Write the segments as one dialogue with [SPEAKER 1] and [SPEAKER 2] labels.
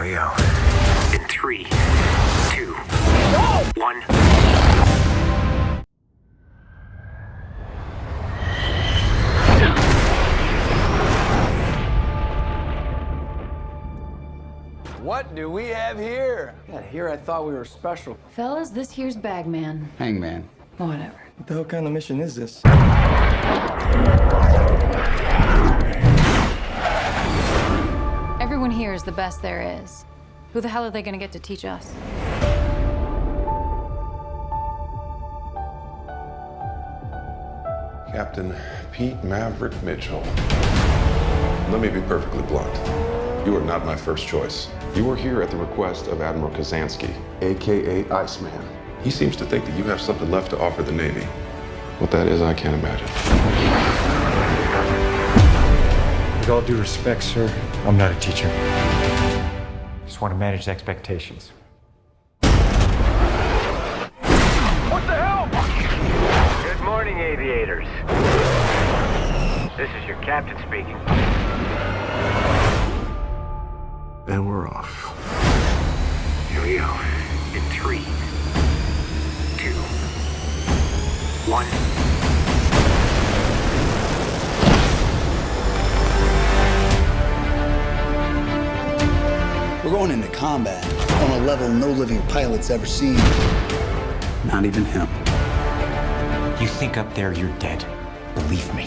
[SPEAKER 1] Here we go. In three, two, one.
[SPEAKER 2] What do we have here? Yeah, here I thought we were special.
[SPEAKER 3] Fellas, this here's Bagman.
[SPEAKER 4] Hangman.
[SPEAKER 3] Whatever.
[SPEAKER 5] What the hell kind of mission is this?
[SPEAKER 3] Is the best there is. Who the hell are they gonna get to teach us?
[SPEAKER 6] Captain Pete Maverick Mitchell. Let me be perfectly blunt. You are not my first choice. You are here at the request of Admiral Kazansky, aka Iceman. He seems to think that you have something left to offer the Navy. What that is, I can't imagine.
[SPEAKER 7] With all due respect, sir, I'm not a teacher. Just want to manage expectations. What the hell?
[SPEAKER 1] Good morning, aviators. This is your captain speaking.
[SPEAKER 6] And we're off.
[SPEAKER 1] Here we go. In three, two, one.
[SPEAKER 8] We're going into combat on a level no living pilot's ever seen.
[SPEAKER 4] Not even him.
[SPEAKER 7] You think up there you're dead. Believe me.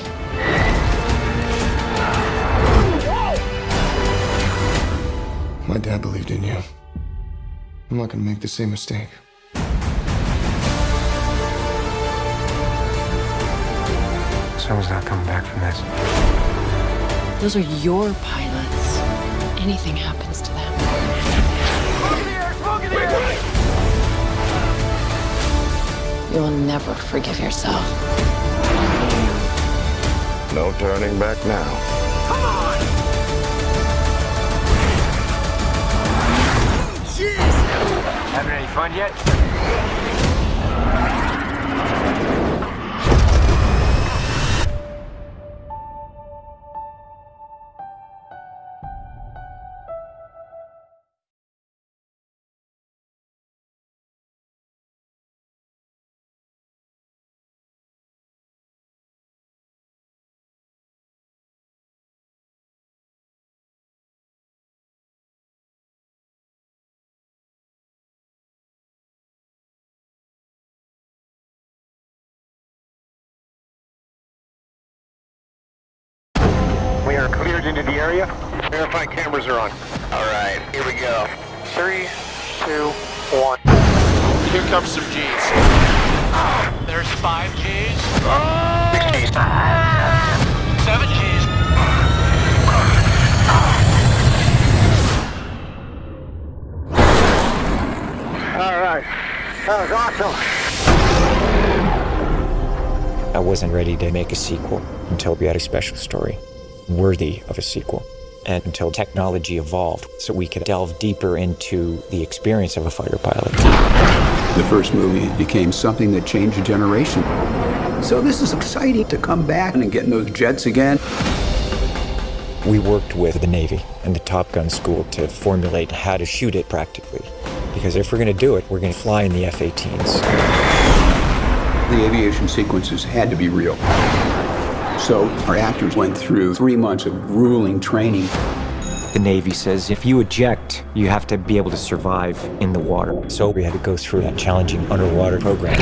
[SPEAKER 5] My dad believed in you. I'm not gonna make the same mistake.
[SPEAKER 7] Someone's not coming back from this.
[SPEAKER 3] Those are your pilots. Anything happens to them. You will never forgive yourself.
[SPEAKER 6] No turning back now. Come on! Jeez!
[SPEAKER 1] Having any fun yet? We into the area. Verify cameras are on. All right, here we go. Three, two, one.
[SPEAKER 9] Here comes some G's. There's five G's.
[SPEAKER 1] Six G's.
[SPEAKER 9] Seven G's.
[SPEAKER 1] All right. That was awesome.
[SPEAKER 7] I wasn't ready to make a sequel until we had a special story worthy of a sequel. And until technology evolved so we could delve deeper into the experience of a fighter pilot.
[SPEAKER 4] The first movie became something that changed a generation. So this is exciting to come back and get in those jets again.
[SPEAKER 7] We worked with the Navy and the Top Gun school to formulate how to shoot it practically. Because if we're going to do it, we're going to fly in the F 18s.
[SPEAKER 4] The aviation sequences had to be real. So our actors went through three months of grueling training.
[SPEAKER 7] The Navy says if you eject, you have to be able to survive in the water. So we had to go through that challenging underwater program.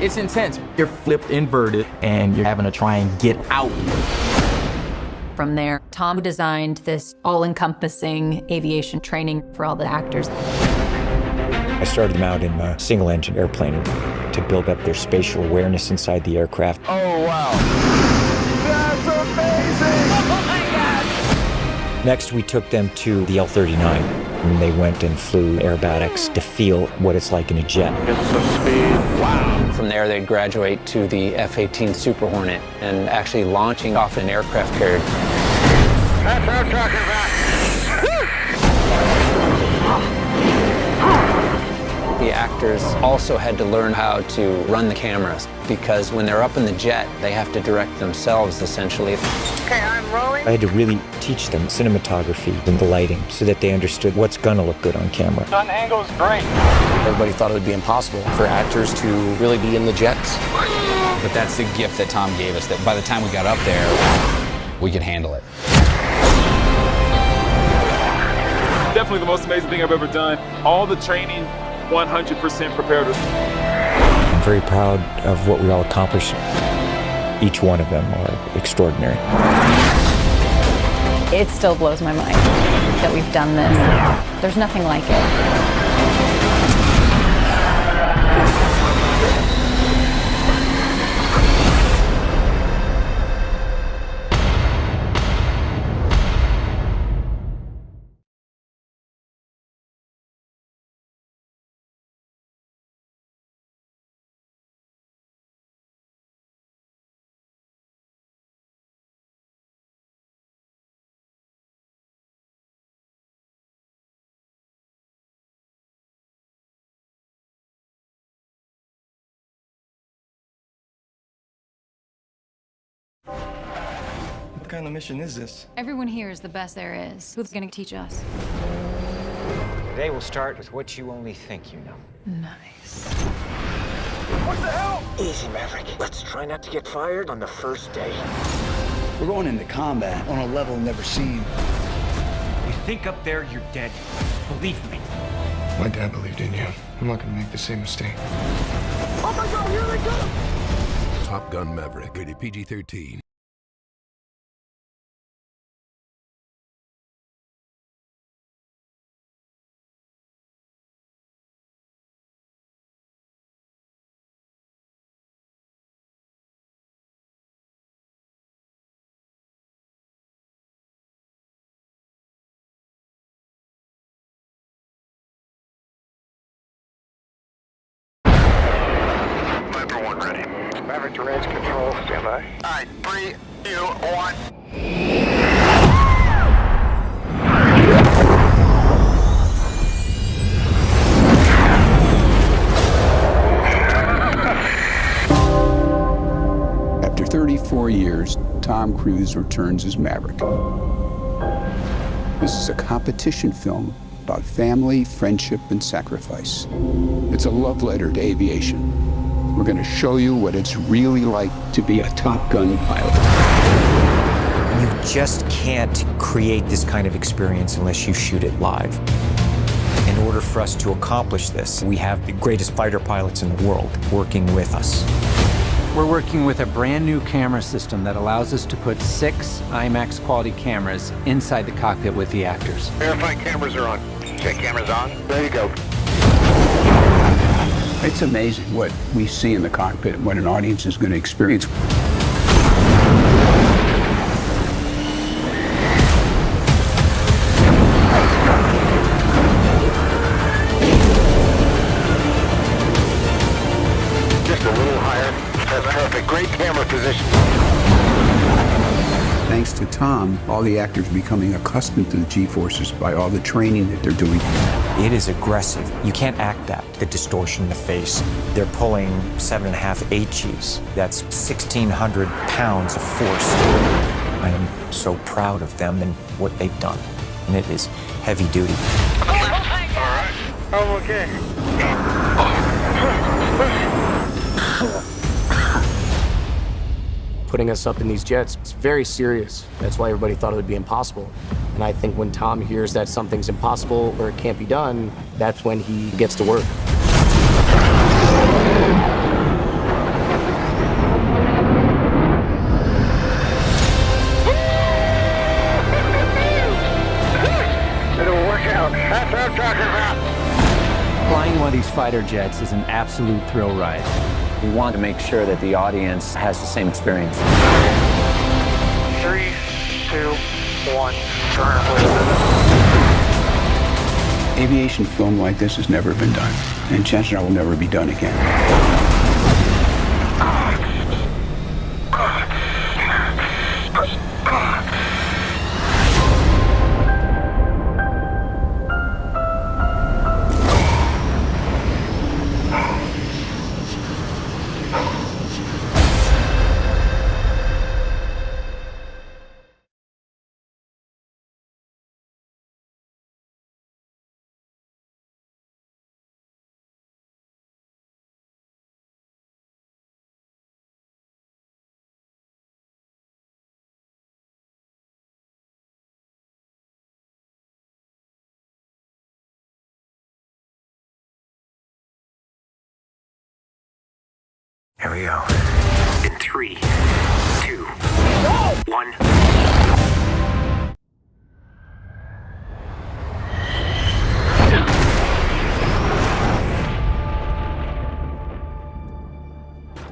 [SPEAKER 2] It's intense. You're flipped inverted and you're having to try and get out.
[SPEAKER 3] From there, Tom designed this all encompassing aviation training for all the actors.
[SPEAKER 7] I started them out in a single engine airplane to build up their spatial awareness inside the aircraft.
[SPEAKER 2] Oh, wow.
[SPEAKER 7] Next, we took them to the L 39, and they went and flew aerobatics to feel what it's like in a jet.
[SPEAKER 9] Get some speed. Wow.
[SPEAKER 10] From there, they'd graduate to the F-18 Super Hornet and actually launching off an aircraft carrier.
[SPEAKER 1] That's what I'm talking about.
[SPEAKER 10] The actors also had to learn how to run the cameras because when they're up in the jet, they have to direct themselves essentially.
[SPEAKER 1] Okay, I'm rolling.
[SPEAKER 7] I had to really teach them cinematography and the lighting so that they understood what's going to look good on camera.
[SPEAKER 1] Gun angle's great.
[SPEAKER 11] Everybody thought it would be impossible for actors to really be in the jets.
[SPEAKER 12] But that's the gift that Tom gave us, that by the time we got up there, we could handle it.
[SPEAKER 13] Definitely the most amazing thing I've ever done. All the training, 100% prepared.
[SPEAKER 7] I'm very proud of what we all accomplished. Each one of them are extraordinary.
[SPEAKER 3] It still blows my mind that we've done this. There's nothing like it.
[SPEAKER 5] kind of mission is this?
[SPEAKER 3] Everyone here is the best there is. Who's gonna teach us?
[SPEAKER 7] Today we'll start with what you only think you know.
[SPEAKER 3] Nice.
[SPEAKER 1] What the hell?
[SPEAKER 11] Easy, Maverick. Let's try not to get fired on the first day.
[SPEAKER 8] We're going into combat on a level never seen.
[SPEAKER 14] You think up there you're dead. Believe me.
[SPEAKER 5] My dad believed in you. I'm not gonna make the same mistake.
[SPEAKER 1] Oh my god, here they come!
[SPEAKER 15] Top Gun Maverick, rated
[SPEAKER 1] PG-13. one ready. Maverick to range control, standby. All right, three, two, one.
[SPEAKER 4] After 34 years, Tom Cruise returns as Maverick. This is a competition film about family, friendship, and sacrifice. It's a love letter to aviation. We're going to show you what it's really like to be a Top Gun pilot.
[SPEAKER 7] You just can't create this kind of experience unless you shoot it live. In order for us to accomplish this, we have the greatest fighter pilots in the world working with us.
[SPEAKER 10] We're working with a brand new camera system that allows us to put six IMAX quality cameras inside the cockpit with the actors.
[SPEAKER 1] Verify cameras are on. Check cameras on. There you go.
[SPEAKER 4] It's amazing what we see in the cockpit and what an audience is going to experience. To Tom, all the actors are becoming accustomed to the G-forces by all the training that they're doing.
[SPEAKER 7] It is aggressive. You can't act that. The distortion in the face. They're pulling seven and a half H's. That's 1,600 pounds of force. I am so proud of them and what they've done. And it is heavy duty.
[SPEAKER 1] I'm okay.
[SPEAKER 11] Putting us up in these jets, it's very serious. That's why everybody thought it would be impossible. And I think when Tom hears that something's impossible or it can't be done, that's when he gets to work.
[SPEAKER 10] Flying one of these fighter jets is an absolute thrill ride. We want to make sure that the audience has the same experience.
[SPEAKER 1] Three, two, one. Turn
[SPEAKER 4] Aviation film like this has never been done, and chances are will never be done again. Ah.
[SPEAKER 16] Here we go. In three, two, one.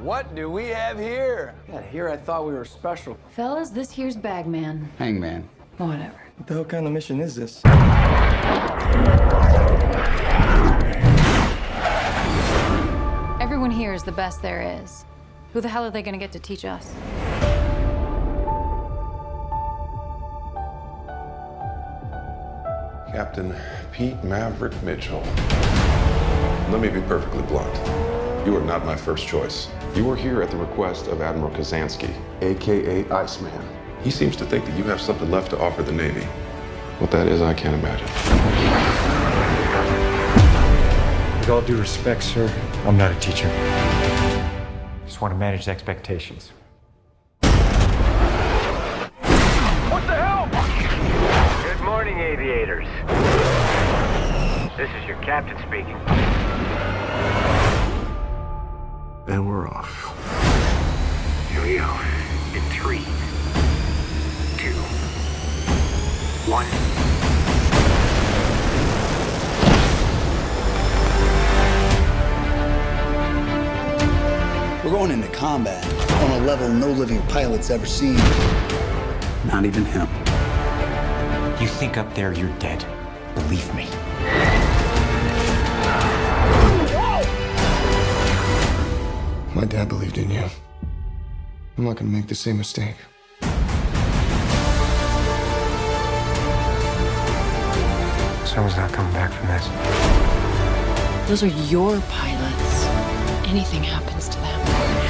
[SPEAKER 17] What do we have here? Yeah, here I thought we were special.
[SPEAKER 3] Fellas, this here's Bagman.
[SPEAKER 4] Hangman.
[SPEAKER 3] Whatever.
[SPEAKER 17] What the hell kind of mission is this?
[SPEAKER 3] Here is the best there is. Who the hell are they gonna get to teach us?
[SPEAKER 6] Captain Pete Maverick Mitchell. Let me be perfectly blunt. You are not my first choice. You are here at the request of Admiral Kazansky, AKA Iceman. He seems to think that you have something left to offer the Navy. What that is, I can't imagine.
[SPEAKER 7] With all due respect, sir, I'm not a teacher. Just want to manage expectations.
[SPEAKER 16] What the hell? Good morning, aviators. This is your captain speaking.
[SPEAKER 6] And we're off.
[SPEAKER 8] Combat on a level no living pilot's ever seen.
[SPEAKER 4] Not even him.
[SPEAKER 7] You think up there you're dead. Believe me.
[SPEAKER 5] My dad believed in you. I'm not gonna make the same mistake.
[SPEAKER 7] Someone's not coming back from this.
[SPEAKER 18] Those are your pilots. Anything happens to them.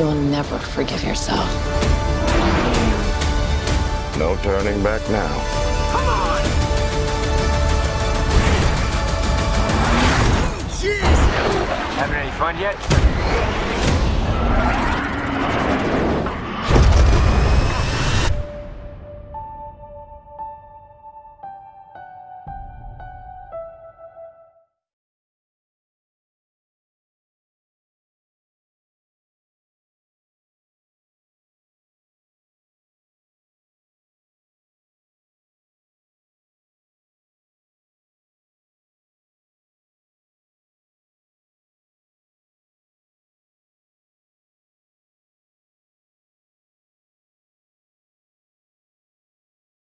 [SPEAKER 18] You'll never forgive yourself.
[SPEAKER 6] No turning back now. Come on! Jeez!
[SPEAKER 16] Having any fun yet?